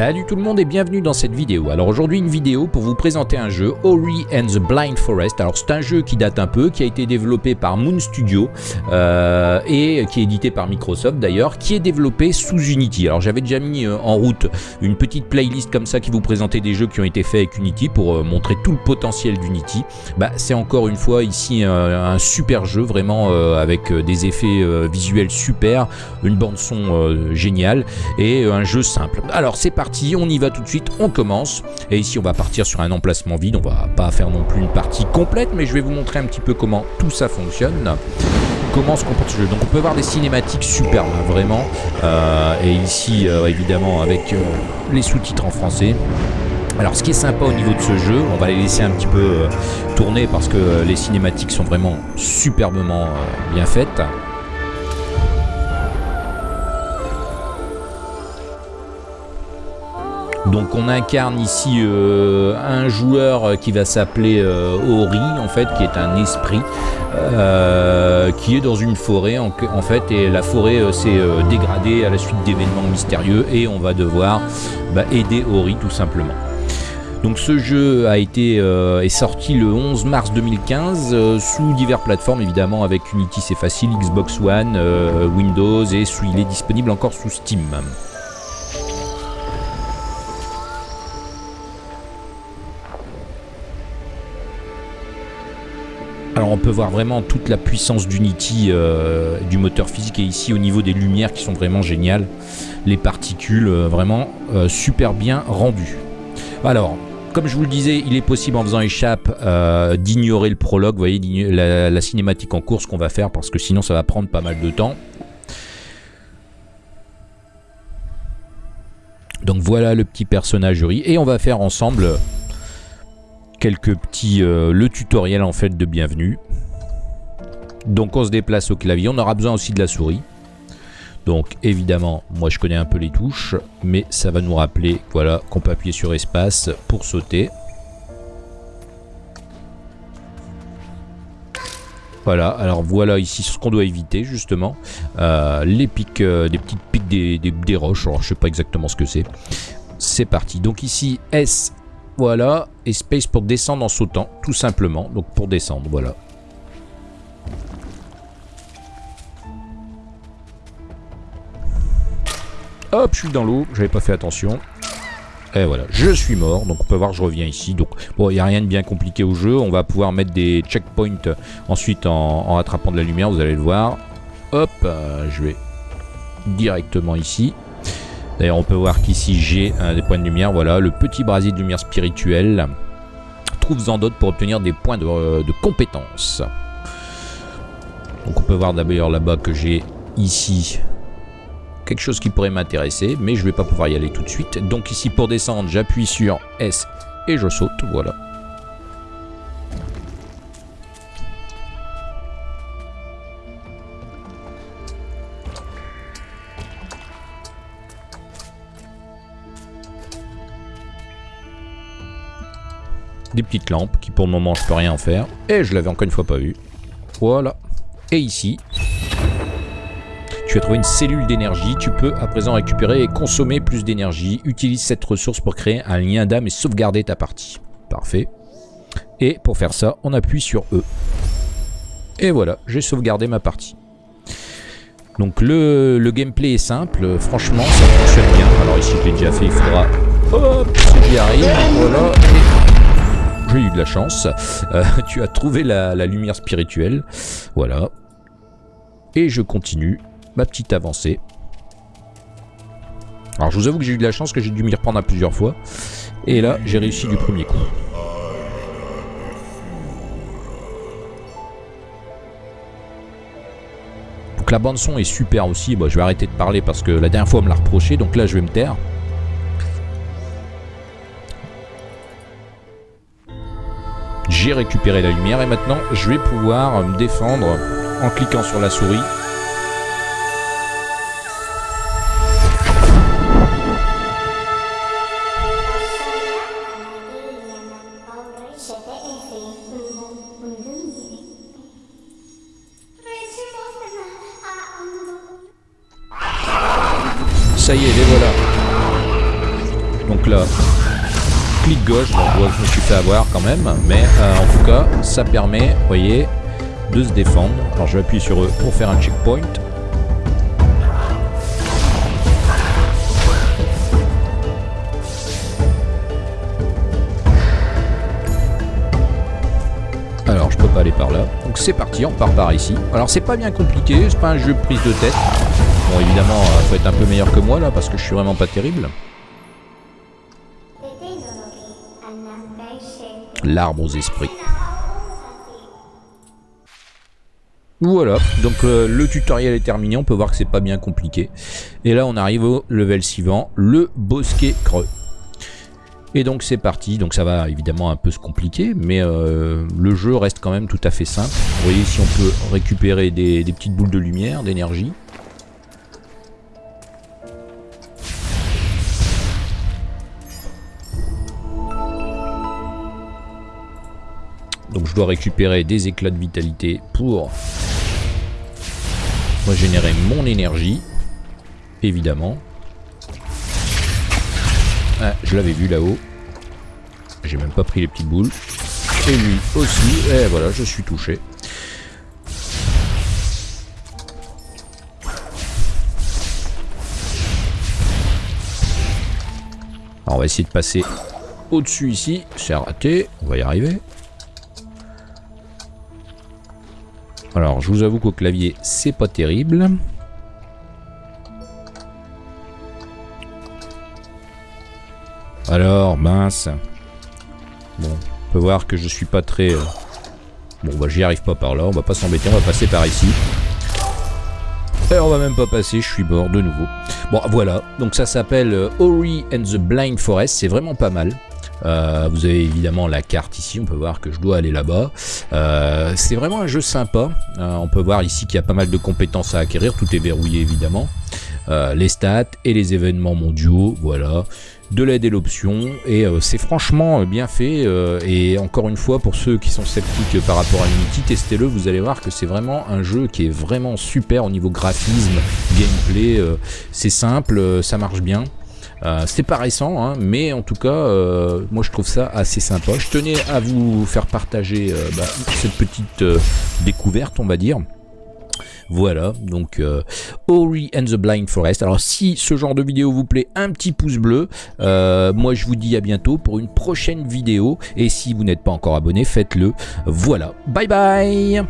Salut tout le monde et bienvenue dans cette vidéo. Alors aujourd'hui une vidéo pour vous présenter un jeu Ori and the Blind Forest. Alors c'est un jeu qui date un peu, qui a été développé par Moon Studio euh, et qui est édité par Microsoft d'ailleurs, qui est développé sous Unity. Alors j'avais déjà mis euh, en route une petite playlist comme ça qui vous présentait des jeux qui ont été faits avec Unity pour euh, montrer tout le potentiel d'Unity. Bah, c'est encore une fois ici un, super jeu vraiment avec des effets visuels super, une bande son géniale et un jeu simple. Alors c'est parti, on y va tout de suite, on commence. Et ici, on va partir sur un emplacement vide. On va pas faire non plus une partie complète, mais je vais vous montrer un petit peu comment tout ça fonctionne comment se comporte ce jeu. Donc on peut voir des cinématiques superbes, vraiment. Euh, et ici, euh, évidemment, avec euh, les sous-titres en français. Alors ce qui est sympa au niveau de ce jeu, on va les laisser un petit peu tourner parce que les cinématiques sont vraiment superbement bien faites. Donc on incarne ici euh, un joueur qui va s'appeler euh, Ori en fait, qui est un esprit euh, qui est dans une forêt en, fait et la forêt s'est dégradée à la suite d'événements mystérieux et on va devoir bah, aider Ori tout simplement. Donc ce jeu a été est sorti le 11 mars 2015 sous diverses plateformes évidemment avec Unity c'est facile, Xbox One, Windows et il est disponible encore sous Steam. On peut voir vraiment toute la puissance d'Unity euh, du moteur physique et ici au niveau des lumières qui sont vraiment géniales. Les particules euh, vraiment euh, super bien rendues. Alors, comme je vous le disais, il est possible en faisant échappe d'ignorer le prologue, vous voyez, la, cinématique en course qu'on va faire parce que sinon ça va prendre pas mal de temps. Donc voilà le petit personnage et on va faire ensemble quelques petits... Euh, le tutoriel en fait de bienvenue. Donc on se déplace au clavier. On aura besoin aussi de la souris. Donc évidemment, moi je connais un peu les touches, mais ça va nous rappeler voilà, qu'on peut appuyer sur espace pour sauter. Voilà, alors voilà ici ce qu'on doit éviter justement. Euh, les pics, euh, des petites pics des, des, roches, alors je sais pas exactement ce que c'est. C'est parti, donc ici S voilà. Et space pour descendre en sautant, tout simplement. Donc pour descendre, voilà. Hop, je suis dans l'eau, j'avais pas fait attention. Et voilà, je suis mort, donc on peut voir je reviens ici. Donc bon, il n'y a rien de bien compliqué au jeu. On va pouvoir mettre des checkpoints ensuite en, attrapant de la lumière, vous allez le voir. Hop, euh, je vais directement ici. D'ailleurs, on peut voir qu'ici, j'ai des points de lumière. Voilà, le petit brasier de lumière spirituelle. Trouve-en d'autres pour obtenir des points de, euh, de compétence. Donc on peut voir d'ailleurs là-bas que j'ai ici quelque chose qui pourrait m'intéresser, mais je ne vais pas pouvoir y aller tout de suite. Donc ici, pour descendre, j'appuie sur S et je saute. Voilà. Des petites lampes qui pour le moment je peux rien en faire. Et je l'avais encore une fois pas vu. Voilà. Et ici, tu as trouvé une cellule d'énergie. Tu peux à présent récupérer et consommer plus d'énergie. Utilise cette ressource pour créer un lien d'âme et sauvegarder ta partie. Parfait. Et pour faire ça, on appuie sur E. Et voilà, j'ai sauvegardé ma partie. Donc le, gameplay est simple, franchement ça fonctionne bien. Alors ici je l'ai déjà fait, il faudra... Hop, si j'y arrive, voilà, j'ai eu de la chance. Euh, tu as trouvé la, lumière spirituelle. Voilà. Et je continue ma petite avancée. Alors je vous avoue que j'ai eu de la chance que j'ai dû m'y reprendre à plusieurs fois. Et là, j'ai réussi du premier coup. Donc la bande son est super aussi. Bon, je vais arrêter de parler parce que la dernière fois on me l'a reproché. Donc là, je vais me taire. J'ai récupéré la lumière et maintenant je vais pouvoir me défendre en cliquant sur la souris. Ça y est, les voilà. Donc là, clic gauche, je me suis fait avoir quand même, mais euh, en tout cas, ça permet, vous voyez, de se défendre. Alors je vais appuyer sur eux pour faire un checkpoint. Alors je peux pas aller par là. Donc c'est parti, on part par ici. Alors c'est pas bien compliqué, c'est pas un jeu prise de tête. Bon évidemment, il faut être un peu meilleur que moi là parce que je suis vraiment pas terrible. L'arbre aux esprits. Voilà, donc euh, le tutoriel est terminé, on peut voir que c'est pas bien compliqué. Et là on arrive au level suivant, le bosquet creux. Et donc c'est parti, donc ça va évidemment un peu se compliquer, mais euh, le jeu reste quand même tout à fait simple. Vous voyez si on peut récupérer des, des petites boules de lumière, d'énergie. Je dois récupérer des éclats de vitalité pour régénérer mon énergie. Évidemment. Ah, je l'avais vu là-haut. J'ai même pas pris les petites boules. Et lui aussi. Et voilà, je suis touché. Alors on va essayer de passer au-dessus ici. C'est raté. On va y arriver. Alors, je vous avoue qu'au clavier, c'est pas terrible. Alors, mince. Bon, on peut voir que je suis pas très... Euh, bon, bah j'y arrive pas par là, on va pas s'embêter, on va passer par ici. Et on va même pas passer, je suis mort de nouveau. Bon, voilà, donc ça s'appelle euh, Ori and the Blind Forest, c'est vraiment pas mal. Euh, vous avez évidemment la carte ici, on peut voir que je dois aller là-bas. Euh, c'est vraiment un jeu sympa. Euh, on peut voir ici qu'il y a pas mal de compétences à acquérir, tout est verrouillé évidemment. les stats et les événements mondiaux, voilà. De l'aide et l'option. Et c'est franchement bien fait. Et encore une fois pour ceux qui sont sceptiques par rapport à Unity testez-le. Vous allez voir que c'est vraiment un jeu qui est vraiment super au niveau graphisme gameplay. C'est simple ça marche bien euh, c'est pas récent, hein, mais en tout cas, euh, moi je trouve ça assez sympa. Je tenais à vous faire partager euh, bah, cette petite découverte, on va dire. Voilà, donc Ori and the Blind Forest. Alors si ce genre de vidéo vous plaît, un petit pouce bleu. moi je vous dis à bientôt pour une prochaine vidéo. Et si vous n'êtes pas encore abonné, faites-le. Voilà, bye bye